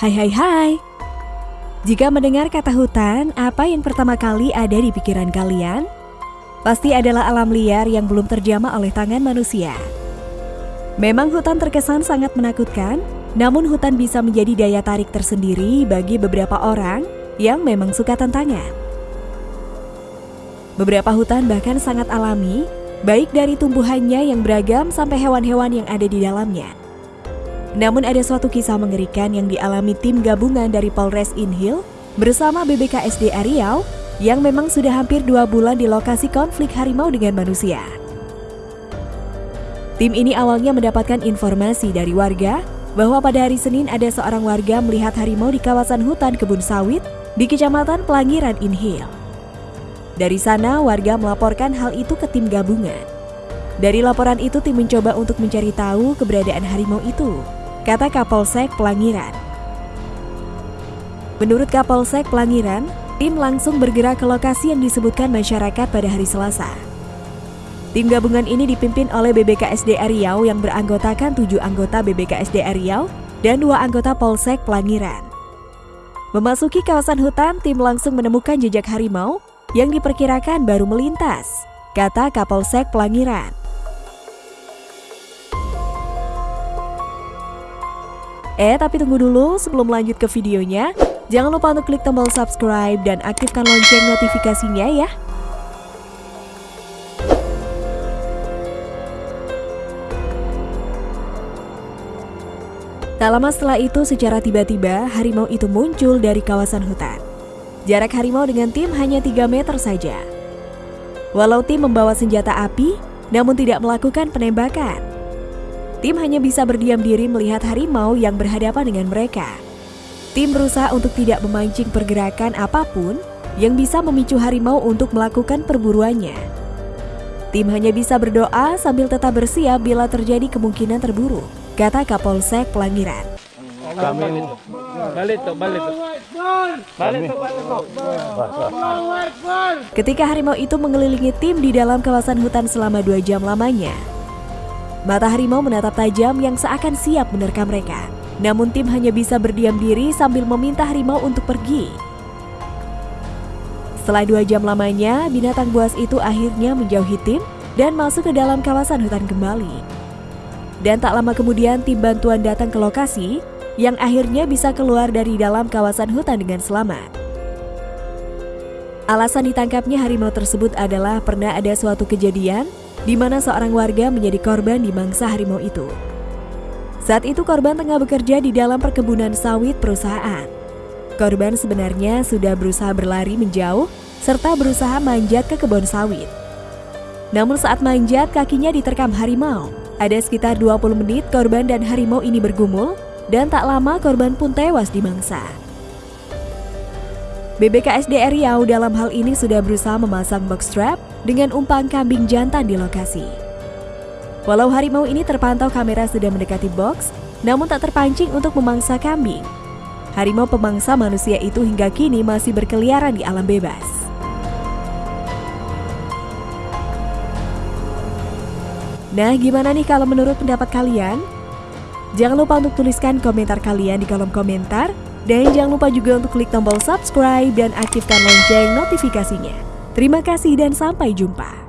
Hai hai hai. Jika mendengar kata hutan, apa yang pertama kali ada di pikiran kalian? Pasti adalah alam liar yang belum terjamah oleh tangan manusia. Memang hutan terkesan sangat menakutkan, namun hutan bisa menjadi daya tarik tersendiri bagi beberapa orang yang memang suka tantangan. Beberapa hutan bahkan sangat alami, baik dari tumbuhannya yang beragam sampai hewan-hewan yang ada di dalamnya namun ada suatu kisah mengerikan yang dialami tim gabungan dari Polres Inhil bersama BBKSD Riau yang memang sudah hampir dua bulan di lokasi konflik harimau dengan manusia. Tim ini awalnya mendapatkan informasi dari warga bahwa pada hari Senin ada seorang warga melihat harimau di kawasan hutan kebun sawit di Kecamatan Pelangiran Inhil. Dari sana, warga melaporkan hal itu ke tim gabungan. Dari laporan itu, tim mencoba untuk mencari tahu keberadaan harimau itu kata Kapolsek Pelangiran. Menurut Kapolsek Pelangiran, tim langsung bergerak ke lokasi yang disebutkan masyarakat pada hari Selasa. Tim gabungan ini dipimpin oleh BBKSD Riau yang beranggotakan tujuh anggota BBKSD Riau dan dua anggota Polsek Pelangiran. Memasuki kawasan hutan, tim langsung menemukan jejak harimau yang diperkirakan baru melintas, kata Kapolsek Pelangiran. Eh, tapi tunggu dulu sebelum lanjut ke videonya. Jangan lupa untuk klik tombol subscribe dan aktifkan lonceng notifikasinya ya. Tak lama setelah itu, secara tiba-tiba harimau itu muncul dari kawasan hutan. Jarak harimau dengan tim hanya 3 meter saja. Walau tim membawa senjata api, namun tidak melakukan penembakan. Tim hanya bisa berdiam diri melihat harimau yang berhadapan dengan mereka. Tim berusaha untuk tidak memancing pergerakan apa pun yang bisa memicu harimau untuk melakukan perburuannya. Tim hanya bisa berdoa sambil tetap bersiap bila terjadi kemungkinan terburuk, kata Kapolsek Pelangiran. Kami balik tuh, balik tuh. Balik tuh, balik tuh. Ketika harimau itu mengelilingi tim di dalam kawasan hutan selama dua jam lamanya, Mata harimau menatap tajam yang seakan siap menerkam mereka. Namun tim hanya bisa berdiam diri sambil meminta harimau untuk pergi. Setelah dua jam lamanya, binatang buas itu akhirnya menjauhi tim dan masuk ke dalam kawasan hutan kembali. Dan tak lama kemudian tim bantuan datang ke lokasi yang akhirnya bisa keluar dari dalam kawasan hutan dengan selamat. Alasan ditangkapnya harimau tersebut adalah pernah ada suatu kejadian di mana seorang warga menjadi korban di mangsa harimau itu. Saat itu korban tengah bekerja di dalam perkebunan sawit perusahaan. Korban sebenarnya sudah berusaha berlari menjauh serta berusaha manjat ke kebun sawit. Namun saat manjat kakinya diterkam harimau. Ada sekitar 20 menit korban dan harimau ini bergumul dan tak lama korban pun tewas di mangsa. BBKSD Riau dalam hal ini sudah berusaha memasang box trap dengan umpan kambing jantan di lokasi. Walau harimau ini terpantau kamera sudah mendekati box, namun tak terpancing untuk memangsa kambing. Harimau pemangsa manusia itu hingga kini masih berkeliaran di alam bebas. Nah, gimana nih kalau menurut pendapat kalian? Jangan lupa untuk tuliskan komentar kalian di kolom komentar. Dan jangan lupa juga untuk klik tombol subscribe dan aktifkan lonceng notifikasinya. Terima kasih dan sampai jumpa.